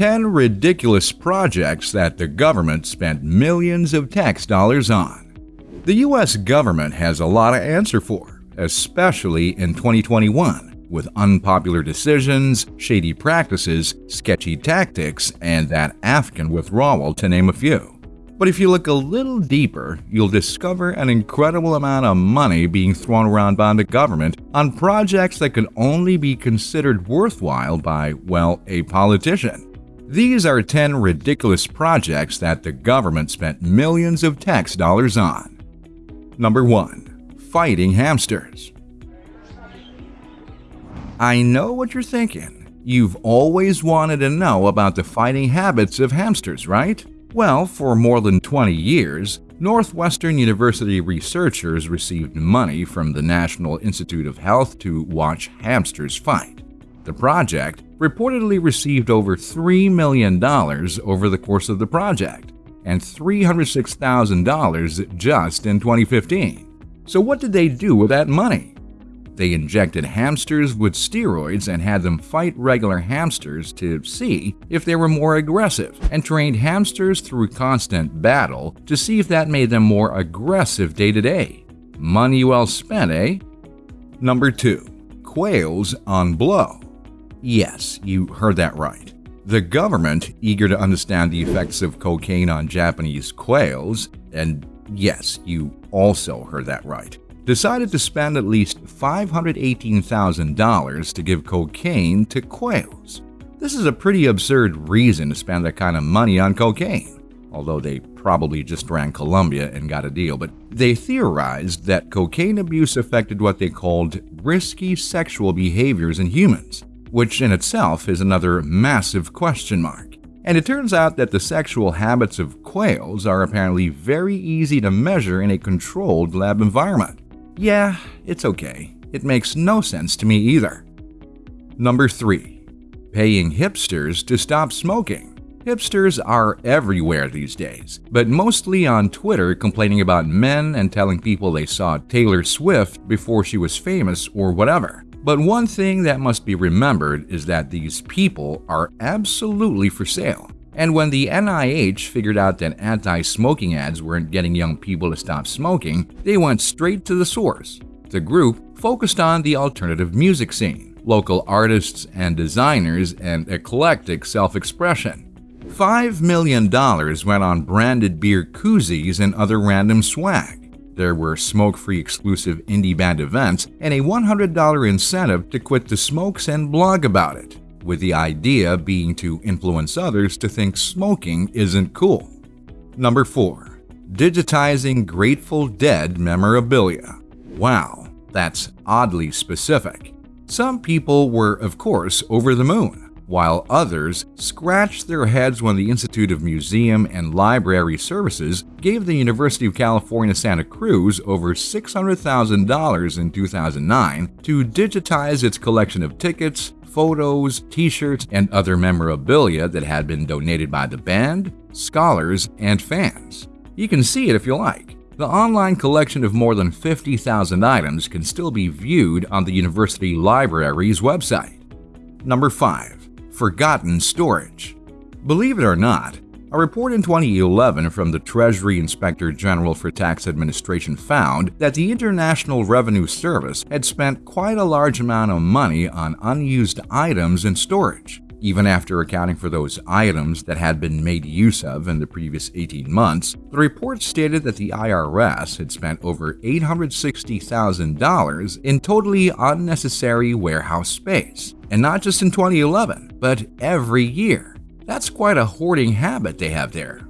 10 ridiculous projects that the government spent millions of tax dollars on. The US government has a lot to answer for, especially in 2021, with unpopular decisions, shady practices, sketchy tactics, and that Afghan withdrawal, to name a few. But if you look a little deeper, you'll discover an incredible amount of money being thrown around by the government on projects that could only be considered worthwhile by, well, a politician. These are 10 ridiculous projects that the government spent millions of tax dollars on. Number 1. Fighting hamsters. I know what you're thinking. You've always wanted to know about the fighting habits of hamsters, right? Well, for more than 20 years, Northwestern University researchers received money from the National Institute of Health to watch hamsters fight. The project reportedly received over $3 million over the course of the project and $306,000 just in 2015. So, what did they do with that money? They injected hamsters with steroids and had them fight regular hamsters to see if they were more aggressive, and trained hamsters through constant battle to see if that made them more aggressive day to day. Money well spent, eh? Number 2. Quails on blow. Yes, you heard that right. The government, eager to understand the effects of cocaine on Japanese quails, and yes, you also heard that right, decided to spend at least $518,000 to give cocaine to quails. This is a pretty absurd reason to spend that kind of money on cocaine, although they probably just ran Colombia and got a deal. But they theorized that cocaine abuse affected what they called risky sexual behaviors in humans, which in itself is another massive question mark. And it turns out that the sexual habits of quails are apparently very easy to measure in a controlled lab environment. Yeah, it's okay. It makes no sense to me either. Number 3. Paying hipsters to stop smoking. Hipsters are everywhere these days, but mostly on Twitter complaining about men and telling people they saw Taylor Swift before she was famous or whatever. But one thing that must be remembered is that these people are absolutely for sale. And when the NIH figured out that anti smoking ads weren't getting young people to stop smoking, they went straight to the source. The group focused on the alternative music scene, local artists and designers, and eclectic self expression. $5 million went on branded beer koozies and other random swag. There were smoke free exclusive indie band events and a $100 incentive to quit the smokes and blog about it with the idea being to influence others to think smoking isn't cool. Number 4. Digitizing Grateful Dead memorabilia. Wow, that's oddly specific. Some people were, of course, over the moon, while others scratched their heads when the Institute of Museum and Library Services gave the University of California Santa Cruz over $600,000 in 2009 to digitize its collection of tickets, photos, t shirts, and other memorabilia that had been donated by the band, scholars, and fans. You can see it if you like. The online collection of more than 50,000 items can still be viewed on the university library's website. Number 5. Forgotten Storage Believe it or not, a report in 2011 from the Treasury Inspector General for Tax Administration found that the International Revenue Service had spent quite a large amount of money on unused items in storage. Even after accounting for those items that had been made use of in the previous 18 months, the report stated that the IRS had spent over $860,000 in totally unnecessary warehouse space. And not just in 2011, but every year. That's quite a hoarding habit they have there.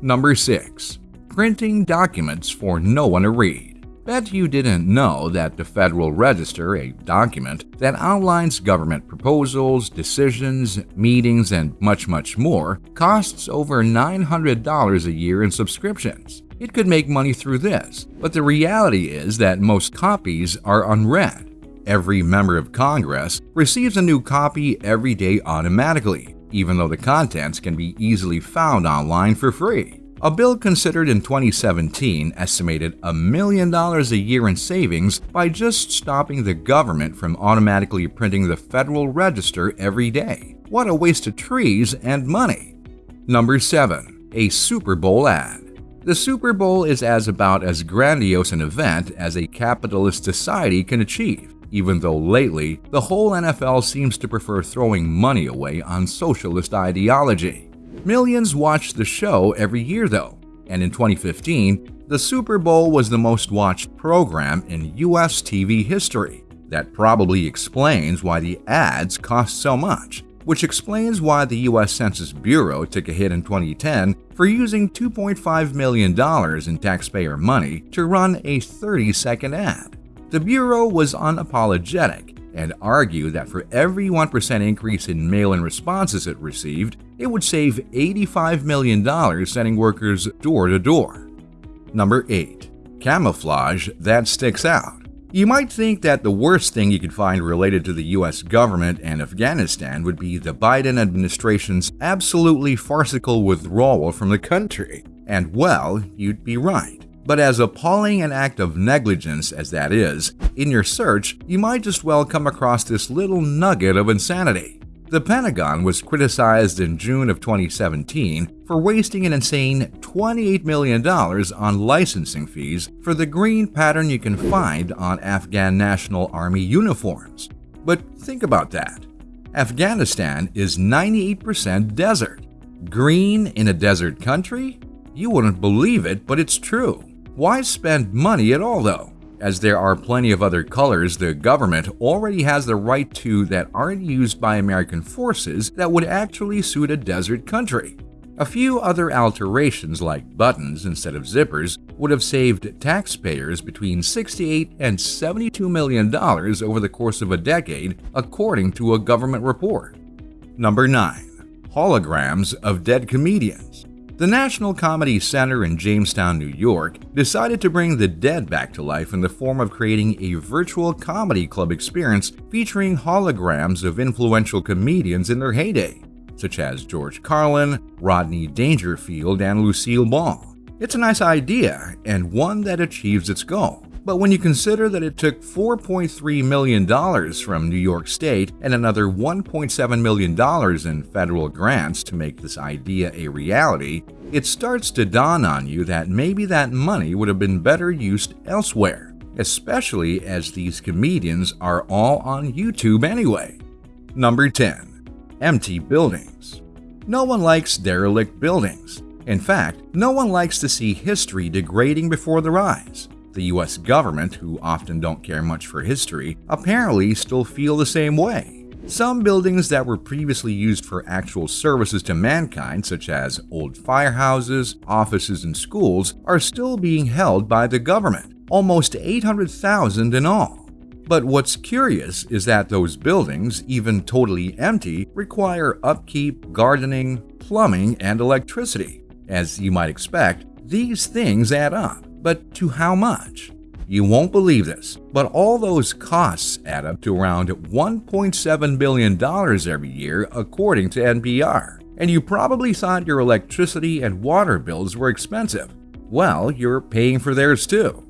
Number 6. Printing documents for no one to read. Bet you didn't know that the Federal Register, a document that outlines government proposals, decisions, meetings, and much, much more, costs over $900 a year in subscriptions. It could make money through this, but the reality is that most copies are unread. Every member of Congress receives a new copy every day automatically, even though the contents can be easily found online for free. A bill considered in 2017 estimated a million dollars a year in savings by just stopping the government from automatically printing the Federal Register every day. What a waste of trees and money. Number 7. A Super Bowl ad. The Super Bowl is as about as grandiose an event as a capitalist society can achieve, even though lately the whole NFL seems to prefer throwing money away on socialist ideology. Millions watch the show every year though, and in 2015, the Super Bowl was the most watched program in US TV history. That probably explains why the ads cost so much which explains why the U.S. Census Bureau took a hit in 2010 for using $2.5 million in taxpayer money to run a 30 second ad. The Bureau was unapologetic and argued that for every 1% increase in mail in responses it received, it would save $85 million sending workers door to door. Number 8. Camouflage that sticks out. You might think that the worst thing you could find related to the US government and Afghanistan would be the Biden administration's absolutely farcical withdrawal from the country. And well, you'd be right. But as appalling an act of negligence as that is, in your search, you might just well come across this little nugget of insanity. The Pentagon was criticized in June of 2017 for wasting an insane $28 million on licensing fees for the green pattern you can find on Afghan National Army uniforms. But think about that. Afghanistan is 98% desert. Green in a desert country? You wouldn't believe it, but it's true. Why spend money at all, though? as there are plenty of other colors the government already has the right to that aren't used by American forces that would actually suit a desert country. A few other alterations like buttons instead of zippers would have saved taxpayers between 68 and 72 million dollars over the course of a decade, according to a government report. Number 9. Holograms of dead comedians. The National Comedy Center in Jamestown, New York, decided to bring the dead back to life in the form of creating a virtual comedy club experience featuring holograms of influential comedians in their heyday, such as George Carlin, Rodney Dangerfield, and Lucille Ball. It's a nice idea and one that achieves its goal. But when you consider that it took $4.3 million from New York State and another $1.7 million in federal grants to make this idea a reality, it starts to dawn on you that maybe that money would have been better used elsewhere, especially as these comedians are all on YouTube anyway. Number 10. Empty buildings. No one likes derelict buildings. In fact, no one likes to see history degrading before their eyes. The US government, who often don't care much for history, apparently still feel the same way. Some buildings that were previously used for actual services to mankind, such as old firehouses, offices, and schools, are still being held by the government, almost 800,000 in all. But what's curious is that those buildings, even totally empty, require upkeep, gardening, plumbing, and electricity. As you might expect, these things add up. But to how much? You won't believe this, but all those costs add up to around $1.7 billion every year, according to NPR. And you probably thought your electricity and water bills were expensive. Well, you're paying for theirs too.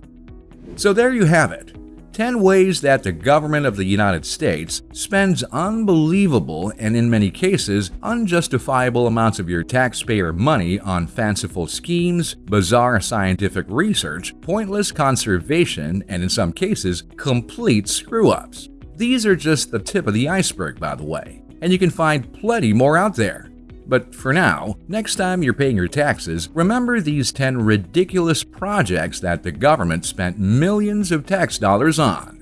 So there you have it 10 ways that the government of the United States spends unbelievable and in many cases unjustifiable amounts of your taxpayer money on fanciful schemes, bizarre scientific research, pointless conservation, and in some cases, complete screw-ups. These are just the tip of the iceberg, by the way, and you can find plenty more out there. But for now, next time you're paying your taxes, remember these 10 ridiculous projects that the government spent millions of tax dollars on.